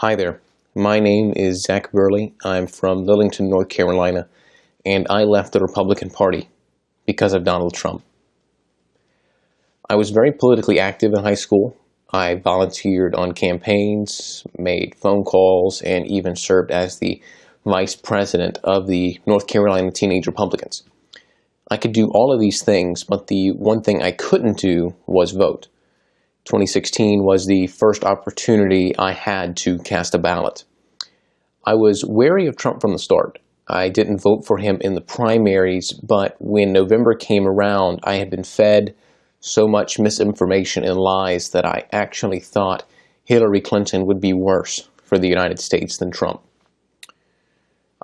Hi there. My name is Zach Burley. I'm from Lillington, North Carolina, and I left the Republican Party because of Donald Trump. I was very politically active in high school. I volunteered on campaigns, made phone calls, and even served as the vice president of the North Carolina Teenage Republicans. I could do all of these things, but the one thing I couldn't do was vote. 2016 was the first opportunity I had to cast a ballot. I was wary of Trump from the start. I didn't vote for him in the primaries, but when November came around, I had been fed so much misinformation and lies that I actually thought Hillary Clinton would be worse for the United States than Trump.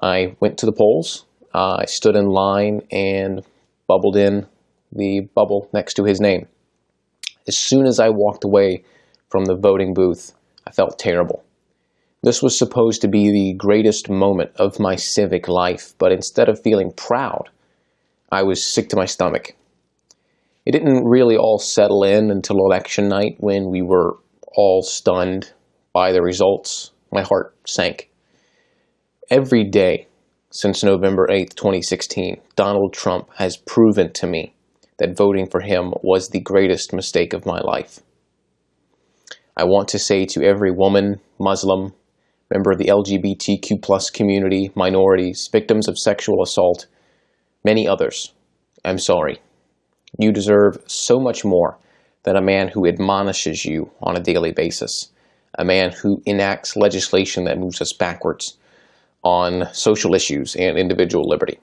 I went to the polls, uh, I stood in line and bubbled in the bubble next to his name. As soon as I walked away from the voting booth, I felt terrible. This was supposed to be the greatest moment of my civic life, but instead of feeling proud, I was sick to my stomach. It didn't really all settle in until election night when we were all stunned by the results. My heart sank. Every day since November 8, 2016, Donald Trump has proven to me that voting for him was the greatest mistake of my life. I want to say to every woman, Muslim, member of the LGBTQ plus community, minorities, victims of sexual assault, many others, I'm sorry. You deserve so much more than a man who admonishes you on a daily basis, a man who enacts legislation that moves us backwards on social issues and individual liberty.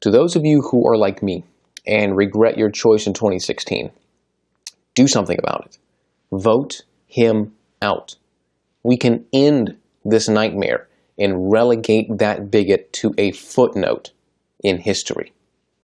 To those of you who are like me and regret your choice in 2016, do something about it. Vote him out. We can end this nightmare and relegate that bigot to a footnote in history.